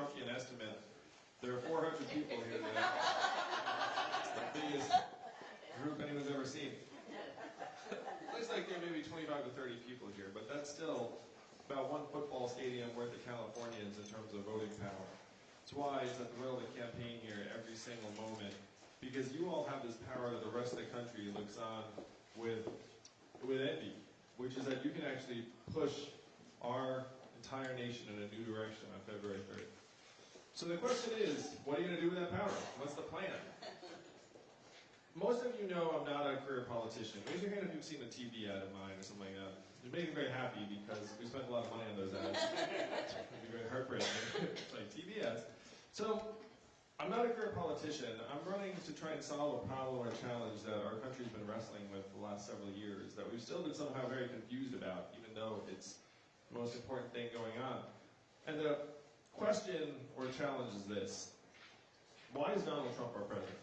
Trumpian estimate, there are 400 people here today. The biggest group anyone's ever seen. It Looks like there may be 25 to 30 people here, but that's still about one football stadium worth of Californians in terms of voting power. It's why it's at the Royal campaign here every single moment, because you all have this power that the rest of the country looks on with, with envy, which is that you can actually push our entire nation in a new direction on February 3rd. So the question is, what are you going to do with that power? What's the plan? Most of you know I'm not a career politician. Raise your hand if you've seen a TV ad of mine or something like that. It made me very happy because we spent a lot of money on those ads. It'd be very heartbreaking. it's like TV ads. So, I'm not a career politician. I'm running to try and solve a problem or a challenge that our country's been wrestling with for the last several years that we've still been somehow very confused about, even though it's the most important thing going on. And the question or challenge is this. Why is Donald Trump our president?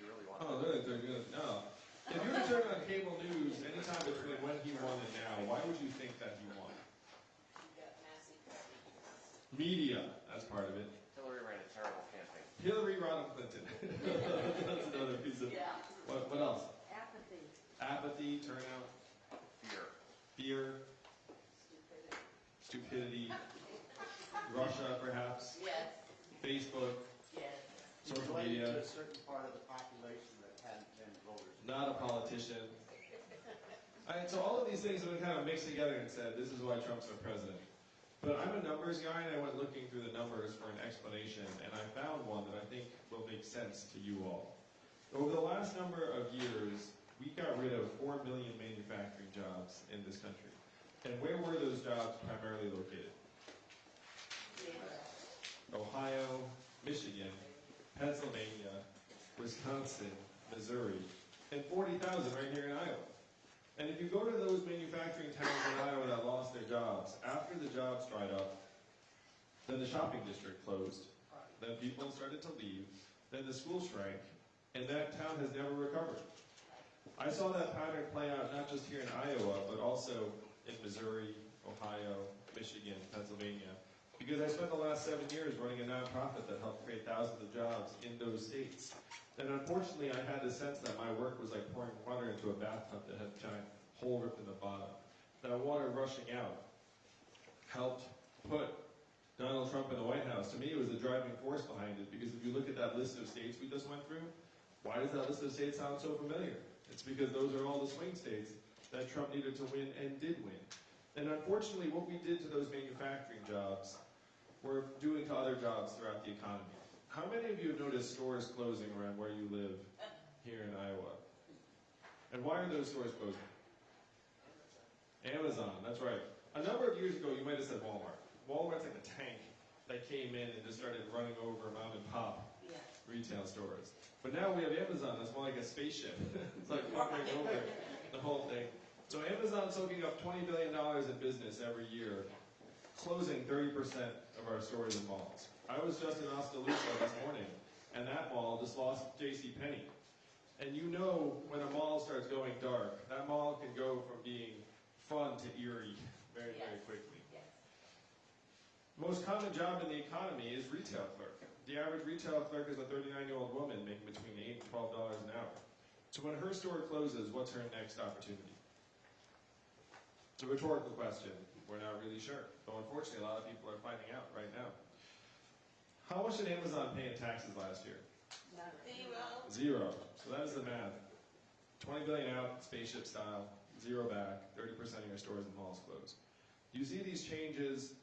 You really want Oh, they're, they're good. No. If you were to turn on cable news anytime between when he won and now, why would you think that he won? You got massive Media, that's part of it. Hillary ran a terrible campaign. Hillary Rodham Clinton. that's another piece of. Yeah. What, what else? Apathy. Apathy, turnout, Fear. fear, Stupidity. stupidity, Russia, perhaps, Yes, Facebook, yes. social Related to media. a certain part of the population that hadn't been voters. Not a politician. All right, so all of these things have been kind of mixed together and said, this is why Trump's our president. But I'm a numbers guy, and I went looking through the numbers for an explanation, and I found one that I think will make sense to you all. Over the last number of years, we got rid of 4 million manufacturing jobs in this country. And where were those jobs primarily located? Ohio, Michigan, Pennsylvania, Wisconsin, Missouri, and 40,000 right here in Iowa. And if you go to those manufacturing towns in Iowa that lost their jobs, after the jobs dried up, then the shopping district closed, then people started to leave, then the school shrank, and that town has never recovered. I saw that pattern play out not just here in Iowa, but also in Missouri, Ohio, Michigan, Pennsylvania, because I spent the last seven years running a nonprofit that helped create thousands of jobs in those states. And unfortunately, I had the sense that my work was like pouring water into a bathtub that had a giant hole ripped in the bottom. That water rushing out helped put Donald Trump in the White House. To me, it was the driving force behind it, because if you look at that list of states we just went through, why does that list of states sound so familiar? It's because those are all the swing states that Trump needed to win and did win. And unfortunately, what we did to those manufacturing jobs, we're doing to other jobs throughout the economy. How many of you have noticed stores closing around where you live here in Iowa? And why are those stores closing? Amazon, that's right. A number of years ago, you might have said Walmart. Walmart's like a tank that came in and just started running over mom and pop Yeah. retail stores. But now we have Amazon that's more like a spaceship. it's like hovering over the whole thing. So Amazon's soaking up $20 billion in business every year, closing 30% of our stores and malls. I was just in Oskaloosa this morning, and that mall just lost J.C. Penney. And you know when a mall starts going dark, that mall can go from being fun to eerie very, very quickly. Yes. Most common job in the economy is retail clerk. The average retail clerk is a 39-year-old woman making between 8 and 12 dollars an hour. So when her store closes, what's her next opportunity? It's a rhetorical question. We're not really sure. But unfortunately, a lot of people are finding out right now. How much did Amazon pay in taxes last year? Zero. Zero. So that is the math. 20 billion out, spaceship style, zero back, 30% of your stores and malls closed. You see these changes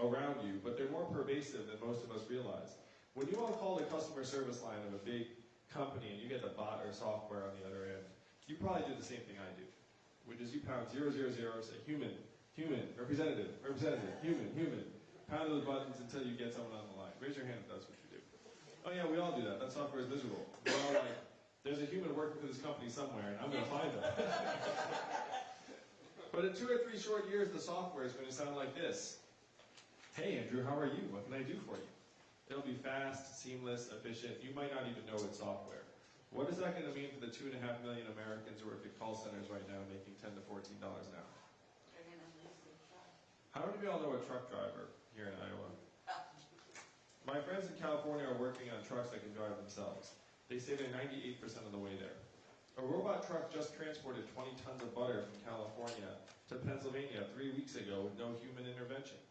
around you, but they're more pervasive than most of us realize. When you all call the customer service line of a big company and you get the bot or software on the other end, you probably do the same thing I do, which is you pound 000, say human, human, representative, representative, human, human. Pound those buttons until you get someone on the line. Raise your hand if that's what you do. Oh yeah, we all do that. That software is miserable. We're all like, there's a human working for this company somewhere, and I'm going to find them. but in two or three short years, the software is going to sound like this. Hey Andrew, how are you? What can I do for you? It'll be fast, seamless, efficient. You might not even know it's software. What is that going to mean for the two and a half million Americans who work at call centers right now making 10 to $14 an hour? They're gonna lose their job. How How many of y'all know a truck driver here in Iowa? Oh. My friends in California are working on trucks that can drive themselves. They say they're 98% of the way there. A robot truck just transported 20 tons of butter from California to Pennsylvania three weeks ago with no human intervention.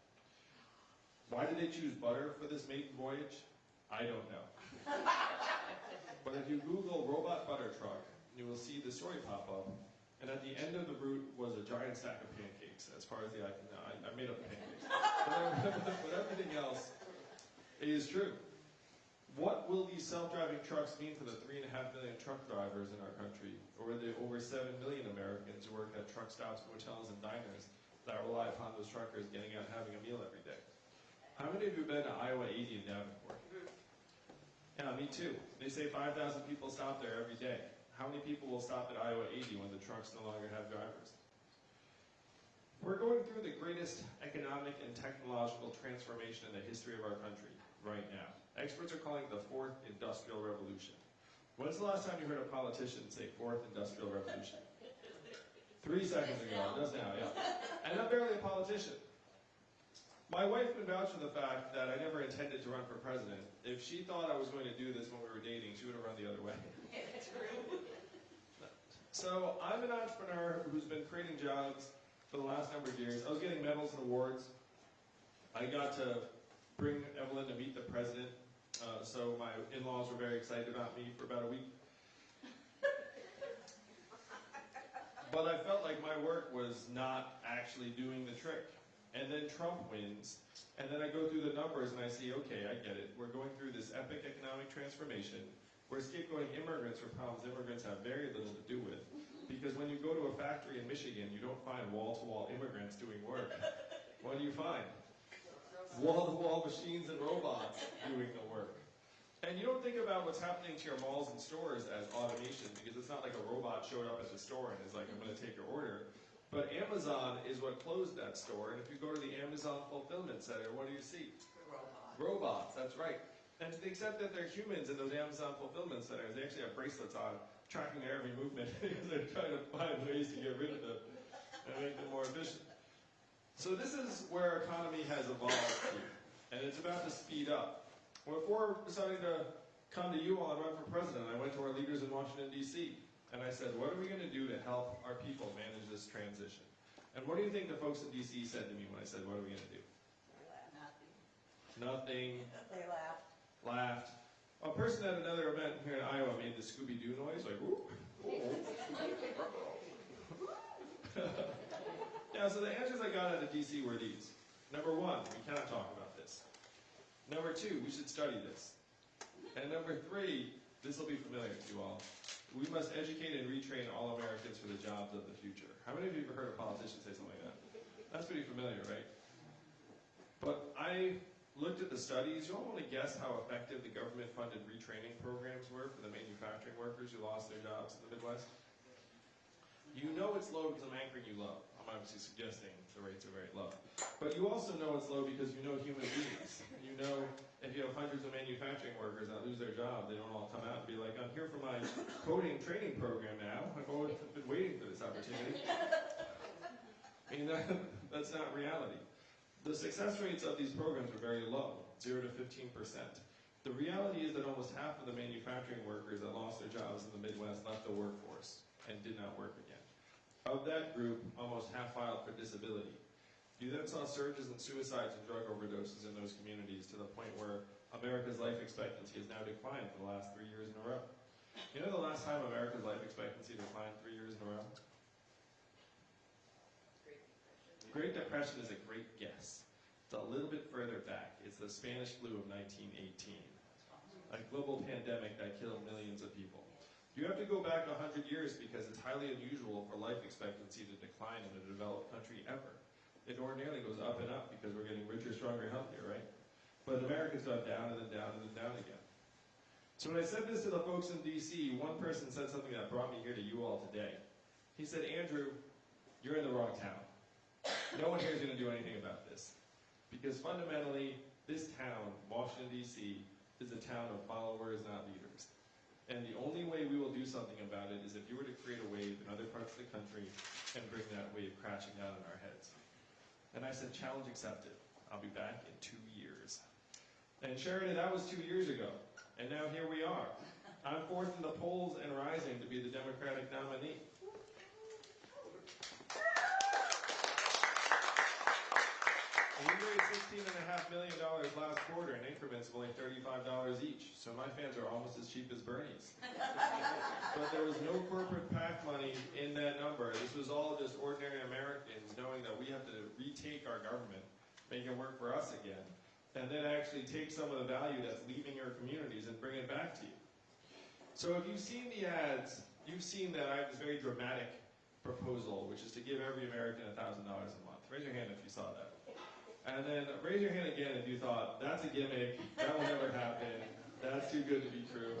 Why did they choose butter for this maiden voyage? I don't know. but if you Google robot butter truck, you will see the story pop up. And at the end of the route was a giant stack of pancakes, as far as the eye can. I, I made up the pancakes. but, but everything else is true. What will these self-driving trucks mean for the three and a half million truck drivers in our country, or the over seven million Americans who work at truck stops, motels, and diners that rely upon those truckers getting out and having a meal every day? How many of you have been to Iowa 80 in Davenport? Yeah, me too. They say 5,000 people stop there every day. How many people will stop at Iowa 80 when the trucks no longer have drivers? We're going through the greatest economic and technological transformation in the history of our country right now. Experts are calling it the fourth industrial revolution. When's the last time you heard a politician say fourth industrial revolution? Three seconds ago, just now, yeah. And I'm barely a politician. My wife can vouch for the fact that I never intended to run for president. If she thought I was going to do this when we were dating, she would have run the other way. So I'm an entrepreneur who's been creating jobs for the last number of years. I was getting medals and awards. I got to bring Evelyn to meet the president. Uh, so my in-laws were very excited about me for about a week. But I felt like my work was not actually doing the trick. And then Trump wins, and then I go through the numbers and I see, okay, I get it. We're going through this epic economic transformation. We're scapegoating immigrants for problems immigrants have very little to do with. Because when you go to a factory in Michigan, you don't find wall-to-wall immigrants doing work. What do you find? Wall-to-wall machines and robots doing the work. And you don't think about what's happening to your malls and stores as automation because it's not like a robot showed up at the store and is like, I'm going to take your order. But Amazon is what closed that store. And if you go to the Amazon Fulfillment Center, what do you see? Robots, Robots, that's right. And to the extent that they're humans in those Amazon Fulfillment Centers, they actually have bracelets on tracking their every movement because they're trying to find ways to get rid of them and make them more efficient. So this is where our economy has evolved to, and it's about to speed up. Before deciding to come to you all and run for president, I went to our leaders in Washington, D.C., and I said, what are we going to do to help our people manage this transition? And what do you think the folks in D.C. said to me when I said, what are we going to do? Nothing. Nothing. They laughed. Laughed. A person at another event here in Iowa made the Scooby-Doo noise, like, whoop. yeah, so the answers I got out of DC were these. Number one, we cannot talk about this. Number two, we should study this. And number three, this will be familiar to you all. We must educate and retrain all Americans for the jobs of the future. How many of you have ever heard a politician say something like that? That's pretty familiar, right? But I looked at the studies. You all want to guess how effective the government-funded retraining programs were for the manufacturing workers who lost their jobs in the Midwest? You know it's low because I'm anchoring you low. I'm obviously suggesting the rates are very low. But you also know it's low because you know human beings. You know if you have hundreds of manufacturing workers that lose their job, they don't all come out and be like, I'm here for my coding training program now. I've always been waiting for this opportunity. I mean, that, that's not reality. The success rates of these programs are very low, 0 to 15%. The reality is that almost half of the manufacturing workers that lost their jobs in the Midwest left the workforce and did not work again. Of that group, almost half filed for disability. You then saw surges in suicides and drug overdoses in those communities to the point where America's life expectancy has now declined for the last three years in a row. You know the last time America's life expectancy declined three years in a row? Great Depression is a great guess. It's a little bit further back. It's the Spanish flu of 1918, a global pandemic that killed millions of people. You have to go back 100 years because it's highly unusual for life expectancy to decline in a developed country ever. It ordinarily goes up and up because we're getting richer, stronger, healthier, right? But America's gone down and then down and then down again. So when I said this to the folks in DC, one person said something that brought me here to you all today. He said, Andrew, you're in the wrong town. No one here is going to do anything about this. Because fundamentally, this town, Washington, D.C., is a town of followers, not leaders. And the only way we will do something about it is if you were to create a wave in other parts of the country and bring that wave crashing down on our heads. And I said, challenge accepted. I'll be back in two years. And Chariton, that was two years ago. And now here we are. I'm fourth in the polls and rising to be the Democratic nominee. And we raised sixteen and a half million dollars last quarter in increments of only thirty-five dollars each. So my fans are almost as cheap as Bernie's. But there was no corporate PAC money in that number. This was all just ordinary Americans knowing that we have to retake our government, make it work for us again, and then actually take some of the value that's leaving your communities and bring it back to you. So if you've seen the ads, you've seen that I have this very dramatic proposal, which is to give every American $1,000 a month. Raise your hand if you saw that. And then raise your hand again if you thought, that's a gimmick, that will never happen, that's too good to be true.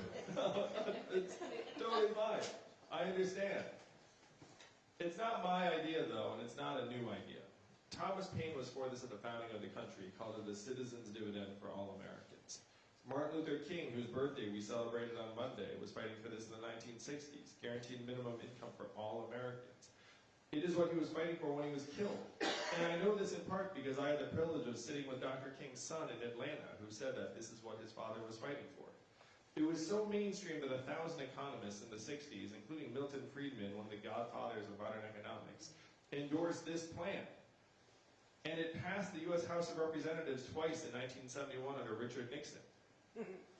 it's totally fine. I understand. It's not my idea though, and it's not a new idea. Thomas Paine was for this at the founding of the country, called it the citizen's dividend for all Americans. Martin Luther King, whose birthday we celebrated on Monday, was fighting for this in the 1960s, guaranteed minimum income for all Americans. It is what he was fighting for when he was killed. And I know this in part because I had the privilege of sitting with Dr. King's son in Atlanta, who said that this is what his father was fighting for. It was so mainstream that a thousand economists in the 60s, including Milton Friedman, one of the godfathers of modern economics, endorsed this plan. And it passed the U.S. House of Representatives twice in 1971 under Richard Nixon.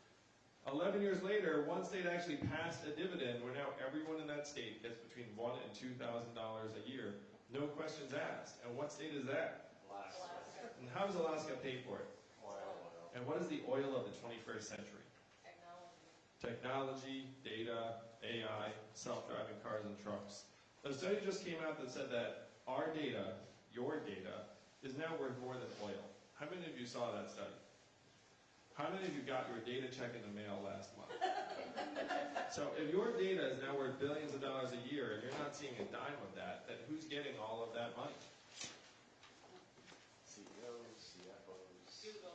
Eleven years later, one state actually passed a dividend where now everyone in that state gets between one and two thousand dollars a year, no questions asked. And what state is that? Alaska. And how does Alaska pay for it? Oil. And what is the oil of the 21st century? Technology, data, AI, self-driving cars and trucks. A study just came out that said that our data, your data, is now worth more than oil. How many of you saw that study? How many of you got your data check in the mail last month? so if your data is now worth billions of dollars a year and you're not seeing a dime of that, then who's getting all of that money? CEOs, CFOs. Google,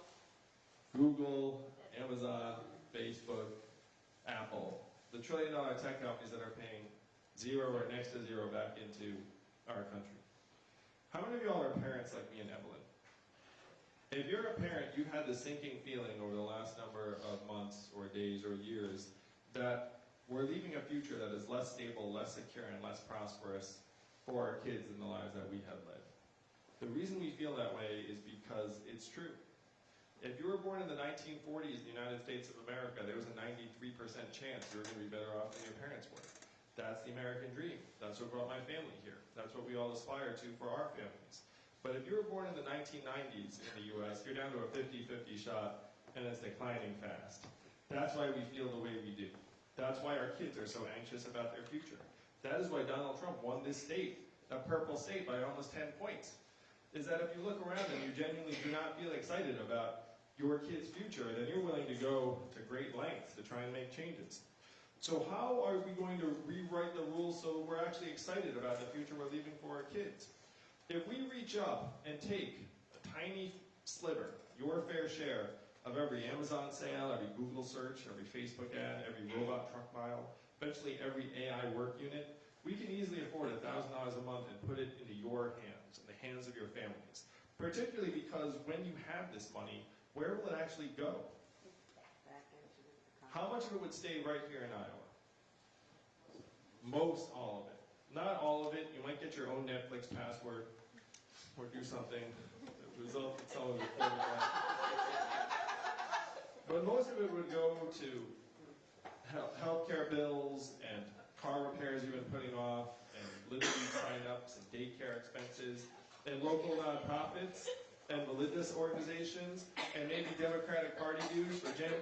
Google, Amazon, Facebook, Apple, the trillion dollar tech companies that are paying zero or next to zero back into our country. How many of y'all are parents like me and Evelyn? If you're a parent, you've had the sinking feeling over the last number of months or days or years that we're leaving a future that is less stable, less secure, and less prosperous for our kids than the lives that we have led. The reason we feel that way is because it's true. If you were born in the 1940s in the United States of America, there was a 93% chance you were going to be better off than your parents were. That's the American dream. That's what brought my family here. That's what we all aspire to for our families. But if you were born in the 1990s in the US, you're down to a 50-50 shot, and it's declining fast. That's why we feel the way we do. That's why our kids are so anxious about their future. That is why Donald Trump won this state, a purple state, by almost 10 points. Is that if you look around and you genuinely do not feel excited about your kid's future, then you're willing to go to great lengths to try and make changes. So how are we going to rewrite the rules so we're actually excited about the future we're leaving for our kids? If we reach up and take a tiny sliver, your fair share, of every Amazon sale, every Google search, every Facebook ad, every robot truck mile, eventually every AI work unit, we can easily afford $1,000 a month and put it into your hands, in the hands of your families. Particularly because when you have this money, where will it actually go? How much of it would stay right here in Iowa? Most all of it. Not all of it. You might get your own Netflix password or do something that results in some of life. But most of it would go to health healthcare bills and car repairs you've been putting off and Liberty sign-ups and daycare expenses and local nonprofits and religious organizations and maybe Democratic Party dues for Jan-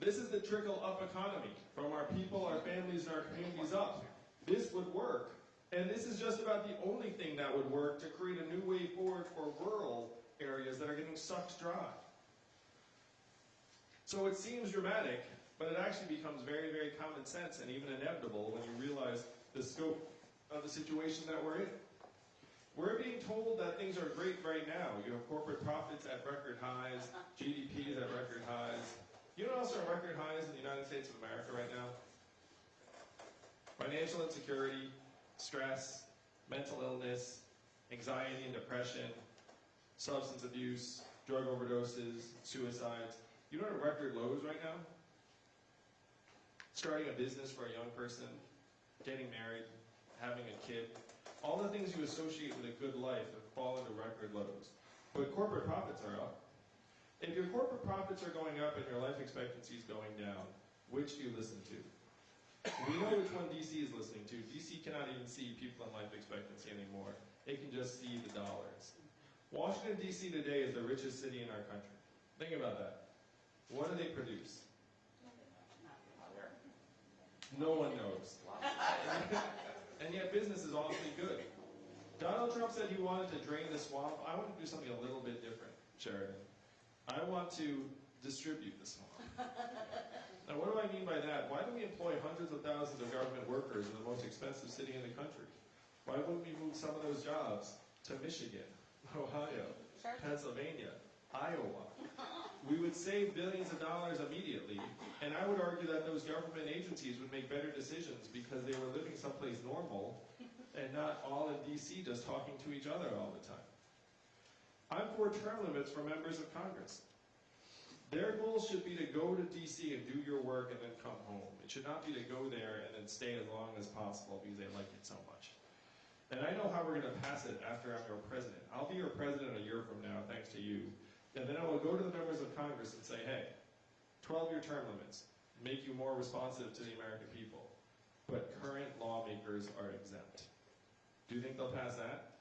this is the trickle up economy from our people, our families, and our communities up. This would work. And this is just about the only thing that would work to create a new way forward for rural areas that are getting sucked dry. So it seems dramatic, but it actually becomes very, very common sense and even inevitable when you realize the scope of the situation that we're in. We're being told that things are great right now. You have corporate profits at record highs, GDP is at record highs. You know what else are record highs in the United States of America right now? Financial insecurity, stress, mental illness, anxiety and depression, substance abuse, drug overdoses, suicides. You know what record lows right now? Starting a business for a young person, getting married, having a kid. All the things you associate with a good life have fallen to record lows. But corporate profits are up. If your corporate profits are going up and your life expectancy is going down, which do you listen to? We know which one DC is listening to. DC cannot even see people in life expectancy anymore. It can just see the dollars. Washington, D.C. today is the richest city in our country. Think about that. What do they produce? No one knows. and yet business is awfully good. Donald Trump said he wanted to drain the swamp. I want to do something a little bit different, Chariton. I want to distribute the swamp. Now, what do I mean by that? Why do we employ hundreds of thousands of government workers in the most expensive city in the country? Why wouldn't we move some of those jobs to Michigan, Ohio, Pennsylvania, Iowa? We would save billions of dollars immediately, and I would argue that those government agencies would make better decisions because they were living someplace normal and not all in DC just talking to each other all the time. I'm for term limits for members of Congress. Their goal should be to go to DC and do your work and then come home. It should not be to go there and then stay as long as possible because they like it so much. And I know how we're going to pass it after I'm your president. I'll be your president a year from now, thanks to you. And then I will go to the members of Congress and say, hey, 12 year term limits make you more responsive to the American people. But current lawmakers are exempt. Do you think they'll pass that?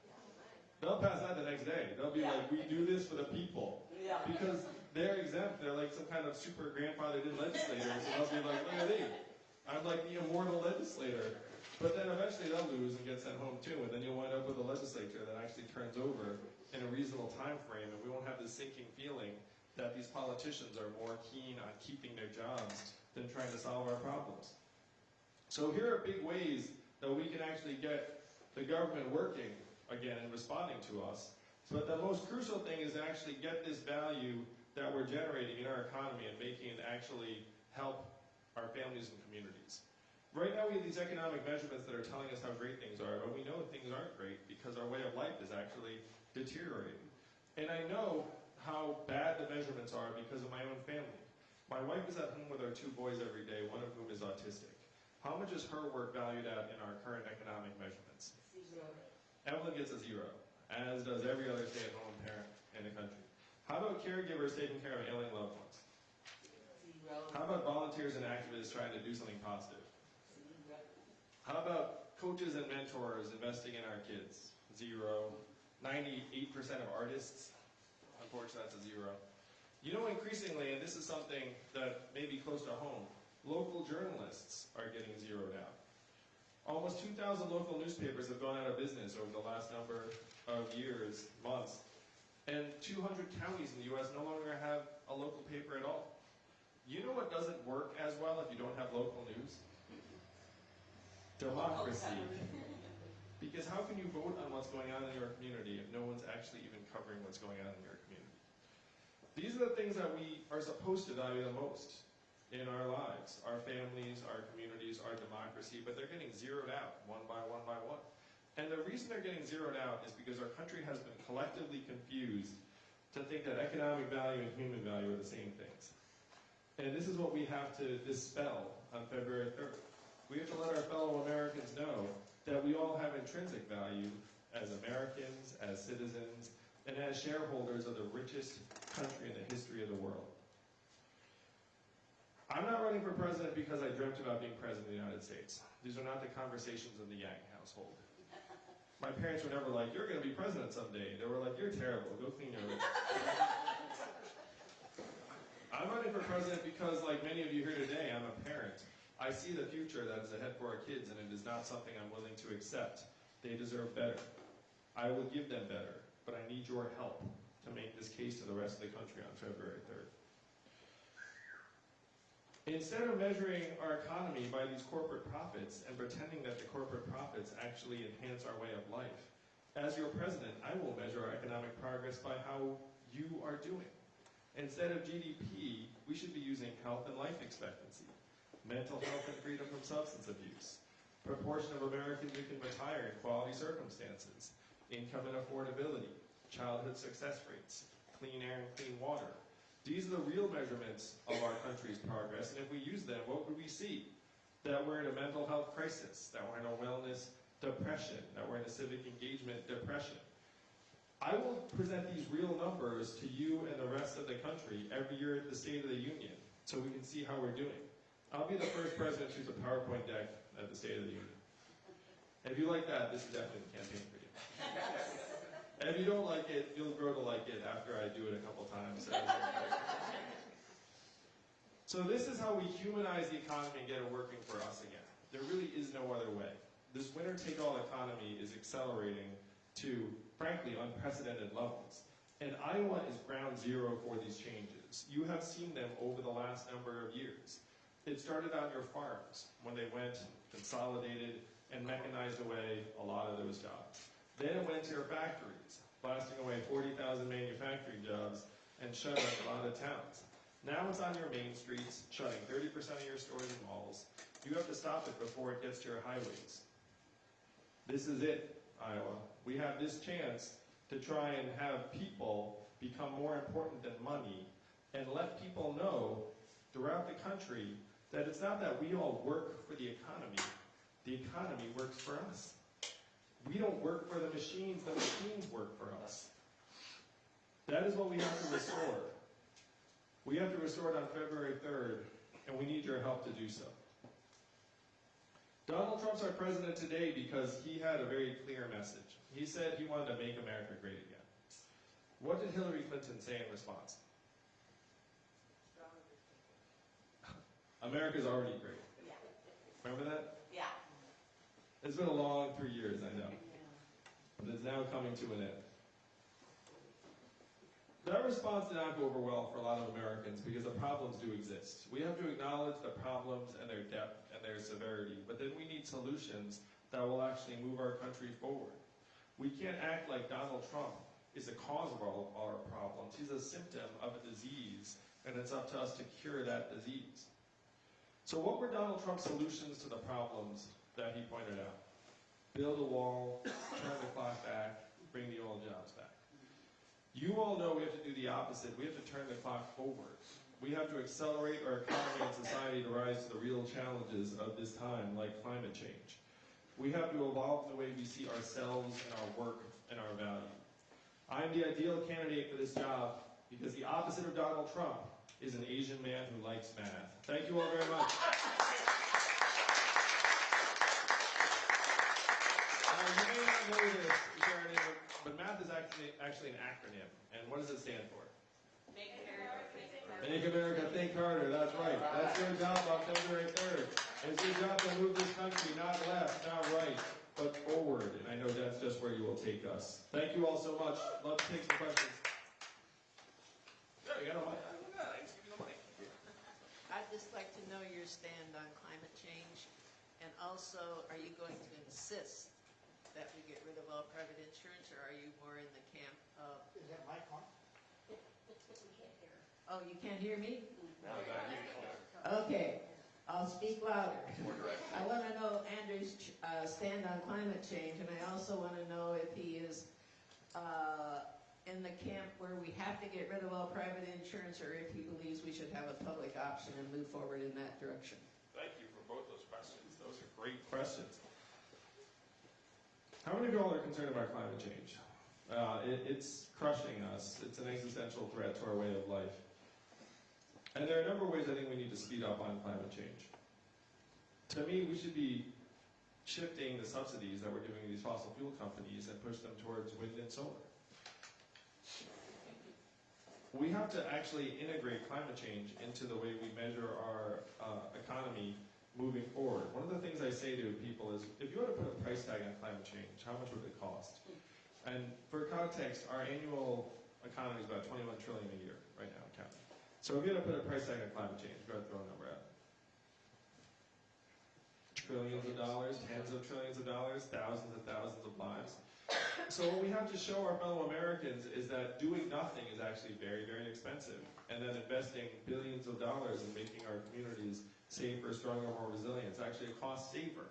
They'll pass that the next day. They'll be like, we do this for the people. Yeah. Because they're exempt. They're like some kind of super grandfathered in legislator. So they'll be like, look at me. I'm like the immortal legislator. But then eventually they'll lose and get sent home too. And then you'll wind up with a legislature that actually turns over in a reasonable time frame. And we won't have this sinking feeling that these politicians are more keen on keeping their jobs than trying to solve our problems. So here are big ways that we can actually get the government working again and responding to us. But the most crucial thing is to actually get this value that we're generating in our economy and making it actually help our families and communities. Right now we have these economic measurements that are telling us how great things are, but we know things aren't great because our way of life is actually deteriorating. And I know how bad the measurements are because of my own family. My wife is at home with our two boys every day, one of whom is autistic. How much is her work valued at in our current economic measurements? Evelyn gets a zero, as does every other stay-at-home parent in the country. How about caregivers taking care of ailing loved ones? How about volunteers and activists trying to do something positive? How about coaches and mentors investing in our kids? Zero. 98% of artists? Unfortunately, that's a zero. You know, increasingly, and this is something that may be close to home, local journalists are getting zeroed out. Almost 2,000 local newspapers have gone out of business over the last number of years, months, and 200 counties in the U.S. no longer have a local paper at all. You know what doesn't work as well if you don't have local news? Democracy. Because how can you vote on what's going on in your community if no one's actually even covering what's going on in your community? These are the things that we are supposed to value the most in our lives, our families, our communities, our democracy, but they're getting zeroed out one by one by one. And the reason they're getting zeroed out is because our country has been collectively confused to think that economic value and human value are the same things. And this is what we have to dispel on February 3rd. We have to let our fellow Americans know that we all have intrinsic value as Americans, as citizens, and as shareholders of the richest country in the history of the world. I'm not running for president because I dreamt about being president of the United States. These are not the conversations of the Yang household. My parents were never like, you're going to be president someday. They were like, you're terrible. Go clean your room. I'm running for president because, like many of you here today, I'm a parent. I see the future that is ahead for our kids, and it is not something I'm willing to accept. They deserve better. I will give them better, but I need your help to make this case to the rest of the country on February 3rd. Instead of measuring our economy by these corporate profits and pretending that the corporate profits actually enhance our way of life, as your president, I will measure our economic progress by how you are doing. Instead of GDP, we should be using health and life expectancy, mental health and freedom from substance abuse, proportion of Americans who can retire in quality circumstances, income and affordability, childhood success rates, clean air and clean water. These are the real measurements of our country's progress, and if we use them, what would we see? That we're in a mental health crisis, that we're in a wellness depression, that we're in a civic engagement depression. I will present these real numbers to you and the rest of the country every year at the State of the Union, so we can see how we're doing. I'll be the first president to use a PowerPoint deck at the State of the Union. And If you like that, this is definitely the campaign for you. And if you don't like it, you'll grow to like it after I do it a couple times. So this is how we humanize the economy and get it working for us again. There really is no other way. This winner-take-all economy is accelerating to, frankly, unprecedented levels. And Iowa is ground zero for these changes. You have seen them over the last number of years. It started on your farms when they went, consolidated, and mechanized away a lot of those jobs. Then it went to your factories, blasting away 40,000 manufacturing jobs and shutting a lot of towns. Now it's on your main streets, shutting 30% of your stores and malls. You have to stop it before it gets to your highways. This is it, Iowa. We have this chance to try and have people become more important than money and let people know throughout the country that it's not that we all work for the economy, the economy works for us. We don't work for the machines, the machines work for us. That is what we have to restore. We have to restore it on February 3rd, and we need your help to do so. Donald Trump's our president today because he had a very clear message. He said he wanted to make America great again. What did Hillary Clinton say in response? America's already great. Remember that? It's been a long three years, I know, but it's now coming to an end. That response did not go over well for a lot of Americans because the problems do exist. We have to acknowledge the problems and their depth and their severity, but then we need solutions that will actually move our country forward. We can't act like Donald Trump is the cause of all our problems. He's a symptom of a disease, and it's up to us to cure that disease. So, what were Donald Trump's solutions to the problems that he pointed out? Build a wall, turn the clock back, bring the old jobs back. You all know we have to do the opposite. We have to turn the clock forward. We have to accelerate our economy and society to rise to the real challenges of this time, like climate change. We have to evolve the way we see ourselves and our work and our value. I am the ideal candidate for this job because the opposite of Donald Trump is an Asian man who likes math. Thank you all very much. Now, you may not know this, Sharon, but math is actually, actually an acronym. And what does it stand for? Make America great. Make America think harder. That's right. That's your job on February 3rd. It's your job to move this country not left, not right, but forward. And I know that's just where you will take us. Thank you all so much. Love to take some questions. Yeah, you got a mic. Thanks. Give me the mic. I'd just like to know your stand on climate change, and also, are you going to insist that we get rid of all private insurance, or are you more in the camp of, Is that my on? oh, you can't hear me? Now I got. Okay, I'll speak louder. I want to know Andrew's uh, stand on climate change, and I also want to know if he is uh, in the camp where we have to get rid of all private insurance, or if he believes we should have a public option and move forward in that direction. Thank you for both those questions. Those are great questions. How many of you all are concerned about climate change? Uh, it, it's crushing us. It's an existential threat to our way of life. And there are a number of ways I think we need to speed up on climate change. To me, we should be shifting the subsidies that we're giving these fossil fuel companies and push them towards wind and solar. We have to actually integrate climate change into the way we measure our uh, economy moving forward. One of the things I say to people is, if you were to put a price tag on climate change, how much would it cost? And for context, our annual economy is about 21 trillion a year right now, counting. So if you had to put a price tag on climate change, go ahead throw a number out. Trillions of dollars, tens of trillions of dollars, thousands and thousands of lives. So what we have to show our fellow Americans is that doing nothing is actually very, very expensive, and that investing billions of dollars in making our communities safer, stronger, more resilient is actually a cost saver.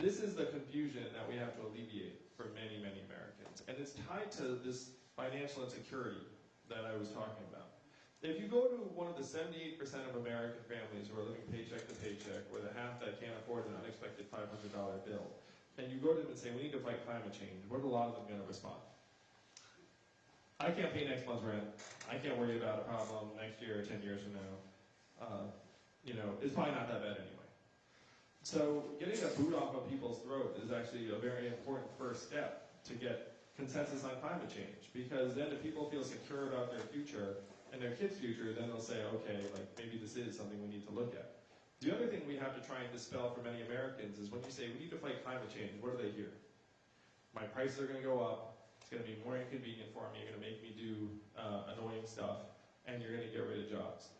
This is the confusion that we have to alleviate for many, many Americans. And it's tied to this financial insecurity that I was talking about. If you go to one of the 78% of American families who are living paycheck to paycheck, or the half that can't afford an unexpected $500 bill, and you go to them and say, we need to fight climate change, what are a lot of them going to respond? I can't pay next month's rent. I can't worry about a problem next year or 10 years from now. Uh, you know, it's probably not that bad anyway. So getting a boot off of people's throat is actually a very important first step to get consensus on climate change. Because then if people feel secure about their future and their kids' future, then they'll say, okay, like maybe this is something we need to look at. The other thing we have to try and dispel for many Americans is when you say we need to fight climate change, what do they hear? My prices are going to go up. It's going to be more inconvenient for me. You're going to make me do uh, annoying stuff, and you're going to get rid of jobs.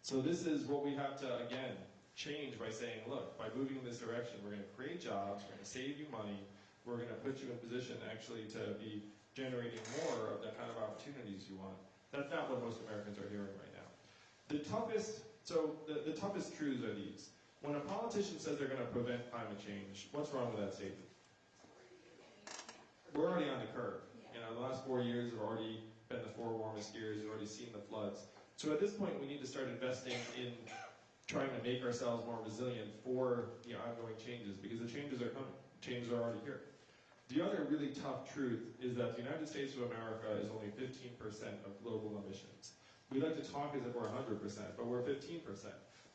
So this is what we have to again change by saying, look, by moving in this direction, we're going to create jobs. We're going to save you money. We're going to put you in a position actually to be generating more of the kind of opportunities you want. That's not what most Americans are hearing right now. The toughest, so the, the toughest truths are these. When a politician says they're going to prevent climate change, what's wrong with that statement? We're already on the curve. You know, the last four years have already been the four warmest years. We've already seen the floods. So at this point, we need to start investing in trying to make ourselves more resilient for the ongoing changes because the changes are coming. Changes are already here. The other really tough truth is that the United States of America is only 15% of global emissions. We like to talk as if we're 100%, but we're 15%.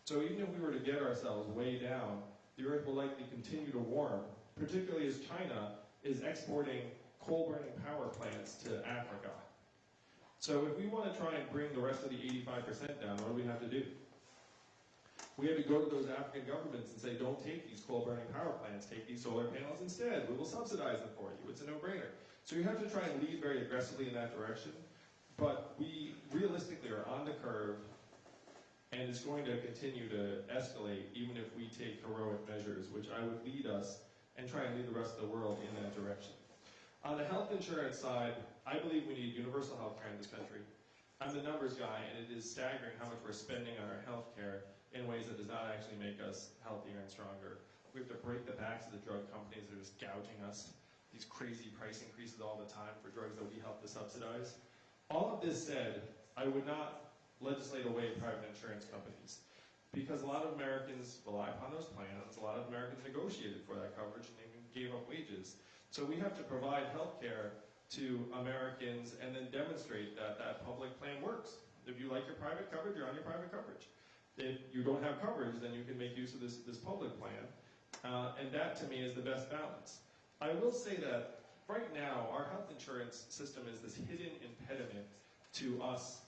So even if we were to get ourselves way down, the Earth will likely continue to warm, particularly as China is exporting coal-burning power plants to Africa. So if we want to try and bring the rest of the 85% down, what do we have to do? We have to go to those African governments and say, don't take these coal-burning power plants, take these solar panels instead. We will subsidize them for you. It's a no-brainer. So you have to try and lead very aggressively in that direction. But we realistically are on the curve, and it's going to continue to escalate even if we take heroic measures, which I would lead us and try and lead the rest of the world in that direction. On the health insurance side, I believe we need universal health care in this country. I'm the numbers guy, and it is staggering how much we're spending on our health care in ways that does not actually make us healthier and stronger. We have to break the backs of the drug companies that are just gouging us. These crazy price increases all the time for drugs that we help to subsidize. All of this said, I would not legislate away private insurance companies because a lot of Americans rely upon those plans. A lot of Americans negotiated for that coverage and even gave up wages. So we have to provide health care to Americans and then demonstrate that that public plan works. If you like your private coverage, you're on your private coverage. If you don't have coverage, then you can make use of this, this public plan. Uh, and that to me is the best balance. I will say that right now, our health insurance system is this hidden impediment to us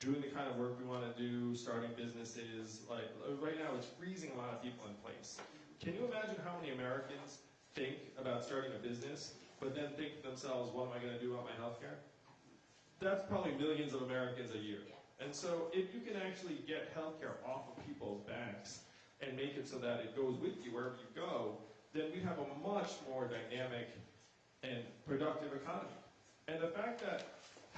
doing the kind of work we want to do, starting businesses. Like right now, it's freezing a lot of people in place. Can you imagine how many Americans think about starting a business, but then think to themselves, what am I going to do about my health care? That's probably millions of Americans a year. And so if you can actually get healthcare off of people's backs and make it so that it goes with you wherever you go, then we have a much more dynamic and productive economy. And the fact that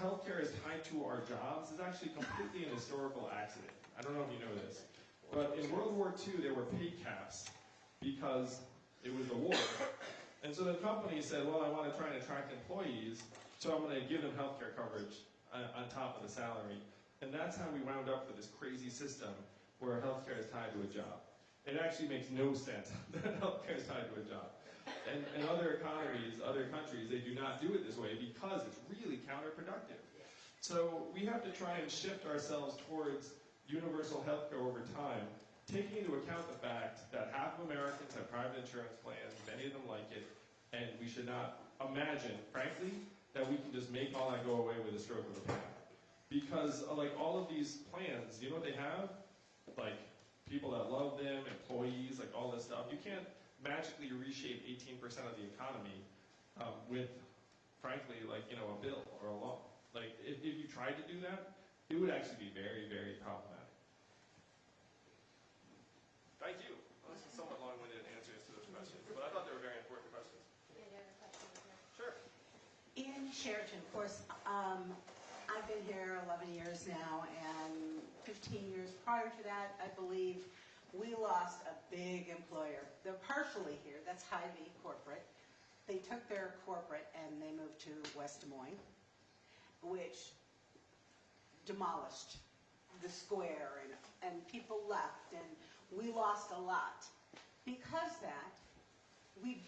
healthcare is tied to our jobs is actually completely an historical accident. I don't know if you know this, but in World War II there were pay caps because it was the war. And so the company said, well, I want to try and attract employees, so I'm going to give them healthcare coverage uh, on top of the salary. And that's how we wound up with this crazy system where healthcare is tied to a job. It actually makes no sense that healthcare is tied to a job. And in other economies, other countries, they do not do it this way because it's really counterproductive. So we have to try and shift ourselves towards universal health care over time, taking into account the fact that half of Americans have private insurance plans, many of them like it, and we should not imagine, frankly, that we can just make all that go away with a stroke of a pen because uh, like all of these plans, you know what they have? Like people that love them, employees, like all this stuff. You can't magically reshape 18% of the economy um, with, frankly, like you know a bill or a law. Like if, if you tried to do that, it would actually be very, very problematic. Thank you. Well, this is somewhat long-winded answers to those questions, but I thought they were very important questions. Any other questions? Sure. In Chariton, of course, um, I've been here 11 years now, and 15 years prior to that, I believe, we lost a big employer. They're partially here, that's Hy-Vee corporate. They took their corporate and they moved to West Des Moines, which demolished the square and, and people left and we lost a lot. Because that, we,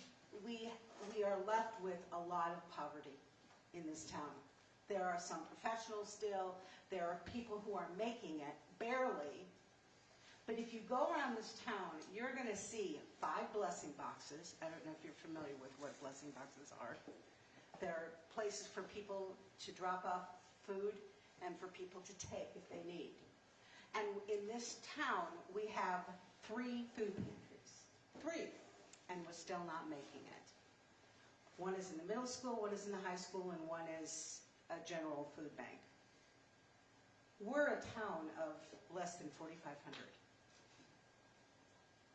we, we are left with a lot of poverty in this town. There are some professionals still, there are people who are making it. But if you go around this town, you're gonna see five blessing boxes. I don't know if you're familiar with what blessing boxes are. They're places for people to drop off food and for people to take if they need. And in this town, we have three food pantries, three, and we're still not making it. One is in the middle school, one is in the high school, and one is a general food bank. We're a town of less than 4,500.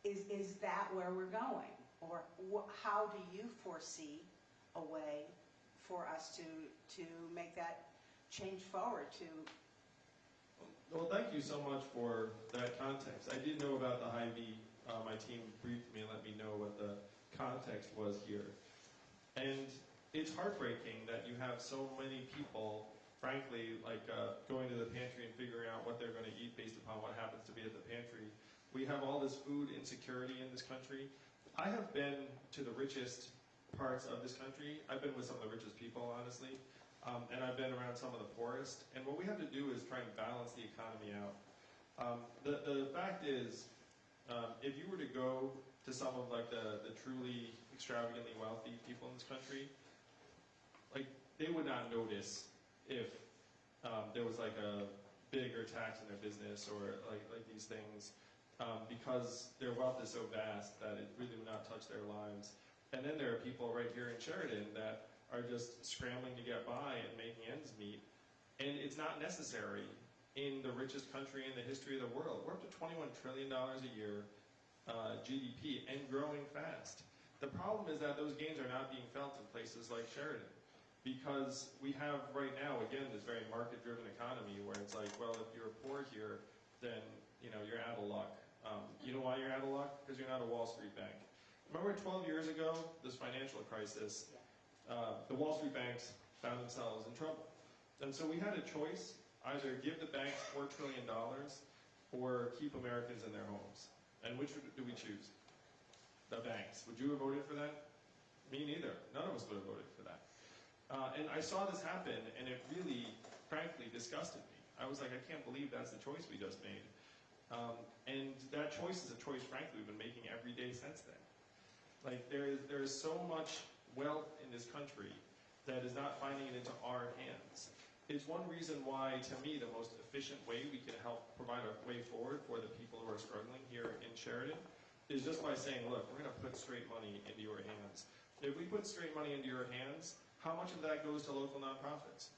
Is, is that where we're going? Or how do you foresee a way for us to, to make that change forward to Well, thank you so much for that context. I did know about the Hy-Vee. Uh, my team briefed me and let me know what the context was here. And it's heartbreaking that you have so many people, frankly, like uh, going to the pantry and figuring out what they're going to eat based upon what happens to be at the pantry. We have all this food insecurity in this country. I have been to the richest parts of this country. I've been with some of the richest people, honestly. Um, and I've been around some of the poorest. And what we have to do is try and balance the economy out. Um, the, the fact is, um, if you were to go to some of like the, the truly extravagantly wealthy people in this country, like they would not notice if um, there was like a bigger tax in their business or like like these things, um, because their wealth is so vast that it really would not touch their lives. And then there are people right here in Chariton that are just scrambling to get by and making ends meet. And it's not necessary in the richest country in the history of the world. We're up to $21 trillion a year uh, GDP and growing fast. The problem is that those gains are not being felt in places like Chariton because we have right now, again, this very market-driven economy where it's like, well, if you're poor here, then, you know, you're out of luck. Um, you know why you're out of luck? Because you're not a Wall Street bank. Remember 12 years ago, this financial crisis, uh, the Wall Street banks found themselves in trouble. And so we had a choice, either give the banks $4 trillion or keep Americans in their homes. And which do we choose? The banks. Would you have voted for that? Me neither. None of us would have voted for that. Uh, and I saw this happen, and it really, frankly, disgusted me. I was like, I can't believe that's the choice we just made. Um, and that choice is a choice, frankly, we've been making every day since then. Like there is there is so much wealth in this country that is not finding it into our hands. It's one reason why, to me, the most efficient way we can help provide a way forward for the people who are struggling here in Chariton is just by saying, look, we're going to put straight money into your hands. If we put straight money into your hands, how much of that goes to local nonprofits?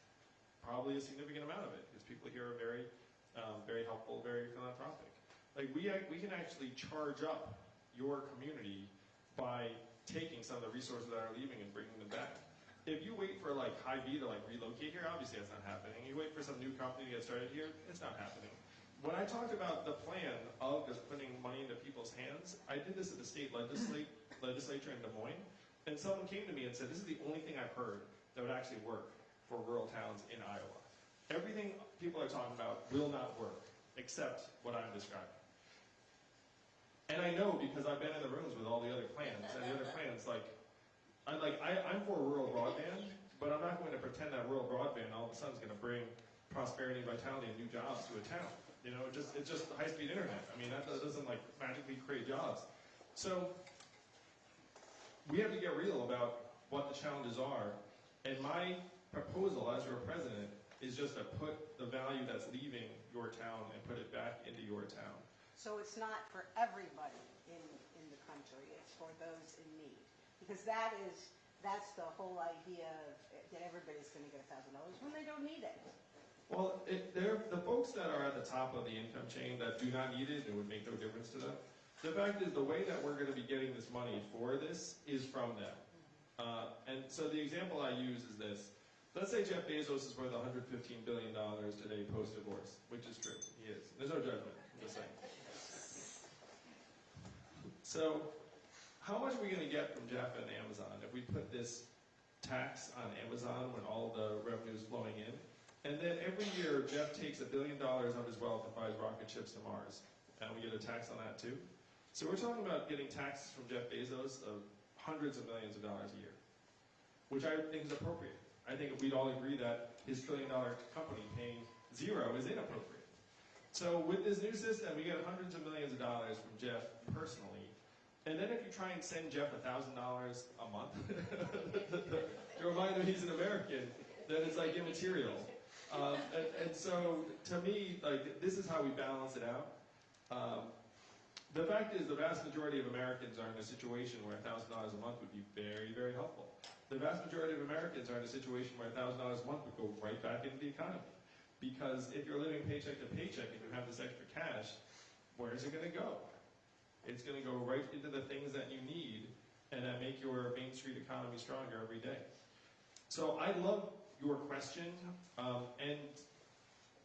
Probably a significant amount of it, because people here are very, um, very helpful, very philanthropic. Like we, we can actually charge up your community by taking some of the resources that are leaving and bringing them back. If you wait for like Hy-Vee to like relocate here, obviously that's not happening. You wait for some new company to get started here, it's not happening. When I talked about the plan of just putting money into people's hands, I did this at the state legislate, legislature in Des Moines, and someone came to me and said, this is the only thing I've heard that would actually work for rural towns in Iowa. Everything people are talking about will not work, except what I'm describing. And I know because I've been in the rooms with all the other plans, and the other plans, like, I'm like, I, I'm for rural broadband, but I'm not going to pretend that rural broadband all of a sudden is going to bring prosperity, vitality, and new jobs to a town. You know, it just it's just high-speed internet. I mean, that doesn't like magically create jobs. So we have to get real about what the challenges are. And my proposal as your president is just to put the value that's leaving your town and put it back into your town. So it's not for everybody in, in the country, it's for those in need. Because that is, that's the whole idea of, that everybody's gonna get a thousand dollars when they don't need it. Well, it, they're, the folks that are at the top of the income chain that do not need it, it would make no difference to them. The fact is, the way that we're going to be getting this money for this is from them. Uh, and so the example I use is this. Let's say Jeff Bezos is worth $115 billion today post-divorce, which is true. He is. There's no judgment. I'm just saying. So, how much are we going to get from Jeff and Amazon if we put this tax on Amazon when all the revenue is flowing in? And then every year, Jeff takes a billion dollars of his wealth and buys rocket ships to Mars, and we get a tax on that too. So we're talking about getting taxes from Jeff Bezos of hundreds of millions of dollars a year, which I think is appropriate. I think we'd all agree that his trillion dollar company paying zero is inappropriate. So with this new system, we get hundreds of millions of dollars from Jeff personally. And then if you try and send Jeff $1,000 a month to remind him he's an American, then it's like immaterial. Um, and, and so to me, like this is how we balance it out. Um, the fact is, the vast majority of Americans are in a situation where $1,000 a month would be very, very helpful. The vast majority of Americans are in a situation where $1,000 a month would go right back into the economy. Because if you're living paycheck to paycheck and you have this extra cash, where is it going to go? It's going to go right into the things that you need and that make your Main Street economy stronger every day. So I love your question, um, and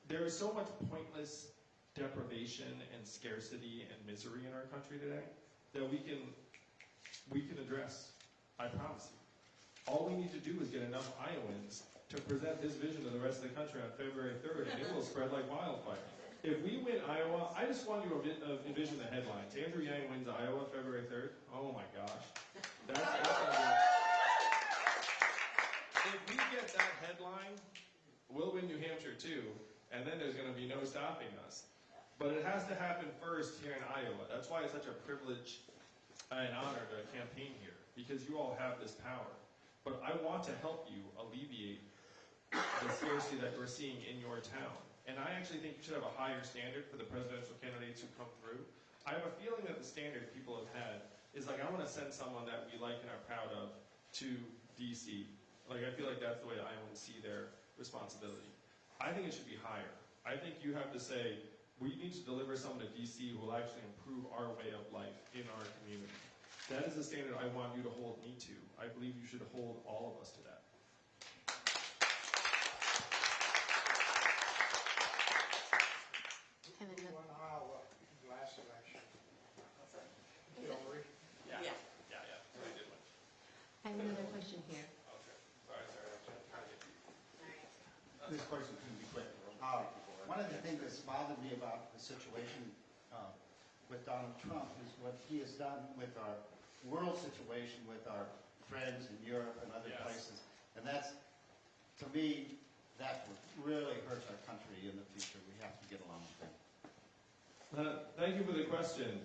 there is so much pointless deprivation and scarcity and misery in our country today that we can we can address. I promise you. All we need to do is get enough Iowans to present this vision to the rest of the country on February 3rd, and it will spread like wildfire. If we win Iowa, I just want you to uh, envision the headlines. Andrew Yang wins Iowa February 3rd. Oh my gosh. That's, that's if we get that headline, we'll win New Hampshire too, and then there's going to be no stopping us. But it has to happen first here in Iowa. That's why it's such a privilege and honor to campaign here, because you all have this power. But I want to help you alleviate the scarcity that we're seeing in your town. And I actually think you should have a higher standard for the presidential candidates who come through. I have a feeling that the standard people have had is like, I want to send someone that we like and are proud of to DC. Like, I feel like that's the way Iowans see their responsibility. I think it should be higher. I think you have to say, we need to deliver someone to DC who will actually improve our way of life in our community. That is the standard I want you to hold me to. I believe you should hold all of us to that. And then Who won Iowa last election? Hillary. Yeah. Yeah, yeah. Really good one. I have another question here. Okay. Sorry, sorry. I'm trying to get you. This question can be quick. Uh, One of the things that's bothered me about the situation uh, with Donald Trump is what he has done with our world situation, with our friends in Europe and other Yes. places. And that's, to me, that what really hurts our country in the future. We have to get along with them. Uh, thank you for the question.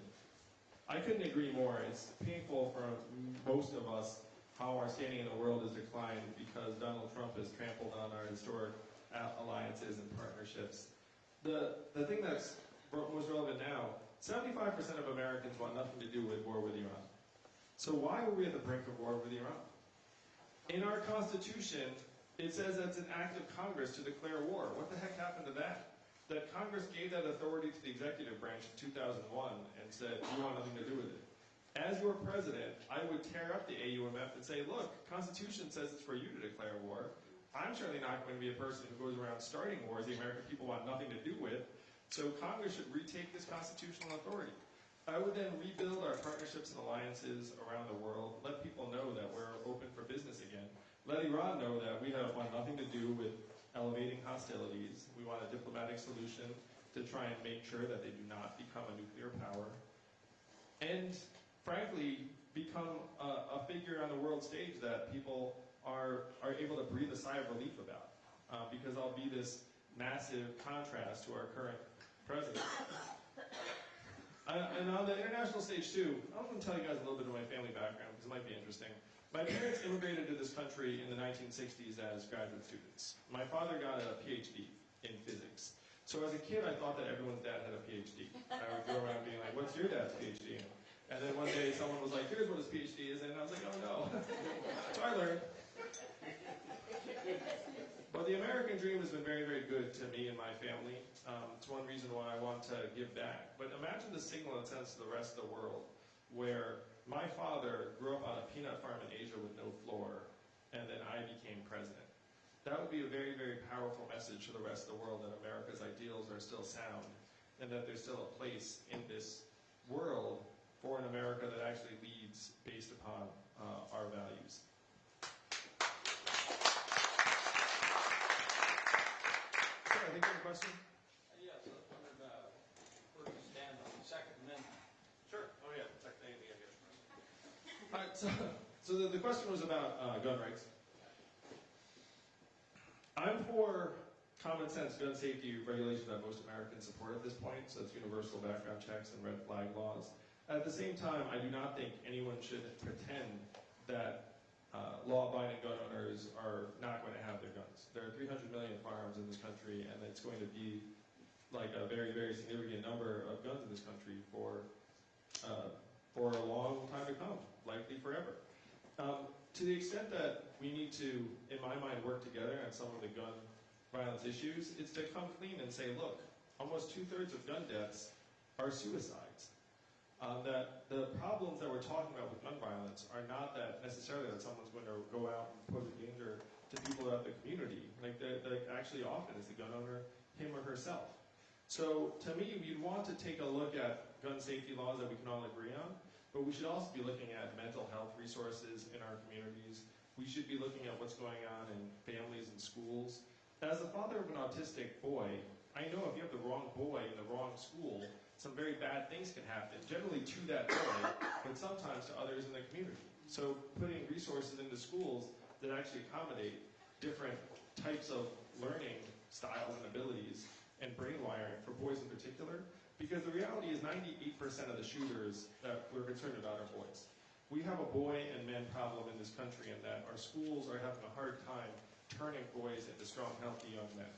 I couldn't agree more. It's painful for most of us how our standing in the world has declined because Donald Trump has trampled on our historic alliances and partnerships. The, the thing that's most relevant now 75% of Americans want nothing to do with war with Iran. So why were we at the brink of war with Iran? In our Constitution, it says that's an act of Congress to declare war. What the heck happened to that? that Congress gave that authority to the executive branch in 2001 and said, you want nothing to do with it. As your president, I would tear up the AUMF and say, look, Constitution says it's for you to declare war. I'm certainly not going to be a person who goes around starting wars the American people want nothing to do with. So Congress should retake this constitutional authority. I would then rebuild our partnerships and alliances around the world, let people know that we're open for business again. Let Iran know that we have want nothing to do with elevating hostilities. We want a diplomatic solution to try and make sure that they do not become a nuclear power. And frankly, become a, a figure on the world stage that people are, are able to breathe a sigh of relief about. Uh, because I'll be this massive contrast to our current president. Uh, and on the international stage too, I want to tell you guys a little bit of my family background because it might be interesting. My parents immigrated to this country in the 1960s as graduate students. My father got a PhD in physics. So as a kid, I thought that everyone's dad had a PhD. I would go around being like, what's your dad's PhD? And then one day someone was like, here's what his PhD is, and I was like, oh no. so I learned. But the American dream has been very, very good to me and my family. Um, it's one reason why I want to give back. But imagine the signal it sends to the rest of the world, where my father grew up on a peanut farm in Asia with no floor, and then I became president. That would be a very, very powerful message to the rest of the world that America's ideals are still sound, and that there's still a place in this world for an America that actually leads based upon uh, our values. I think you have a question? Yes, I was wondering, uh, where you stand on the Second Amendment? Sure. Oh, yeah, second anything I guess. All right, so, so the, the question was about uh, gun rights. I'm for common sense gun safety regulation that most Americans support at this point, so it's universal background checks and red flag laws. At the same time, I do not think anyone should pretend that uh, law-abiding gun owners are not going to have their guns. There are 300 million firearms in this country, and it's going to be like a very, very significant number of guns in this country for uh, for a long time to come, likely forever. Um, to the extent that we need to, in my mind, work together on some of the gun violence issues, it's to come clean and say, look, almost two-thirds of gun deaths are suicides. Um, that the problems that we're talking about with gun violence are not that necessarily that someone's going to go out and pose a danger to people out in the community. Like, the, actually, often is the gun owner him or herself. So, to me, we'd want to take a look at gun safety laws that we can all agree on, but we should also be looking at mental health resources in our communities. We should be looking at what's going on in families and schools. As the father of an autistic boy, I know if you have the wrong boy in the wrong school, some very bad things can happen, generally to that boy, but sometimes to others in the community. So putting resources into schools that actually accommodate different types of learning styles and abilities and brain wiring for boys in particular, because the reality is 98% of the shooters that we're concerned about are boys. We have a boy and men problem in this country in that our schools are having a hard time turning boys into strong, healthy young men.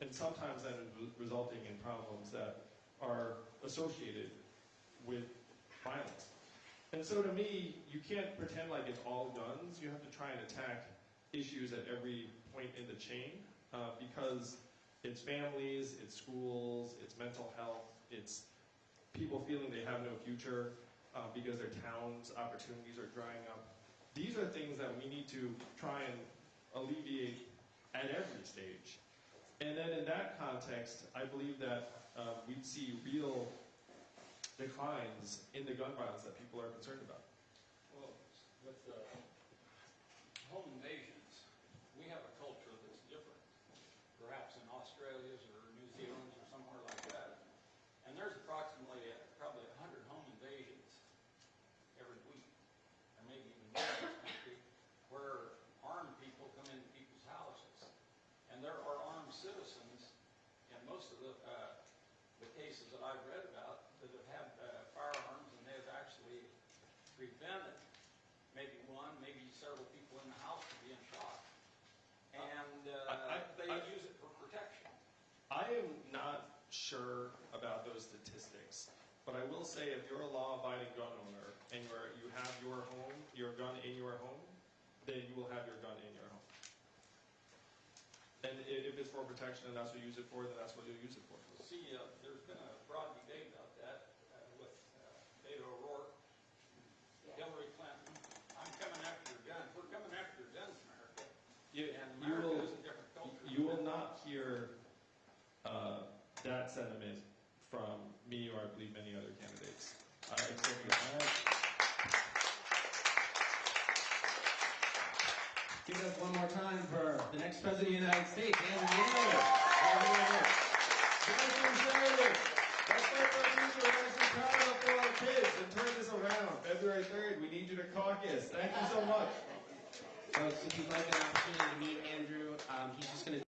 And sometimes that is resulting in problems that are associated with violence. And so to me, you can't pretend like it's all guns. You have to try and attack issues at every point in the chain uh, because it's families, it's schools, it's mental health, it's people feeling they have no future uh, because their towns' opportunities are drying up. These are things that we need to try and alleviate at every stage. And then in that context, I believe that uh, we'd see real declines in the gun violence that people are concerned about. Well, with the we have a culture that's different, perhaps in Australia's or New Zealand's or somewhere like that. And there's approximately, uh, probably a hundred home invasions every week, or maybe even more in this country, where armed people come into people's houses. And there are armed citizens in most of the, uh, the cases that I've read about that have had uh, firearms and they've actually prevented maybe one, maybe several people in the house from being shot. And I- uh, they I- use it for protection. I am not sure about those statistics, but I will say if you're a law-abiding gun owner and you're, you have your home, your gun in your home, then you will have your gun in your home. And if it's for protection and that's what you use it for, then that's what you'll use it for. See, uh, there's been a broad debate about that uh, with uh, Beto O'Rourke, Hillary Clinton. I'm coming after your guns. We're coming after your guns, America. You, And you will, is a different culture. you will not hear uh, that sentiment from me or I believe many other candidates. I think I- Give it up one more time for the next president of the United States, Andrew excited. Let's our future. For our kids and turn this around. February 3rd, we need you to caucus. Thank you so much. If you'd like an opportunity to meet Andrew, um, he's just going to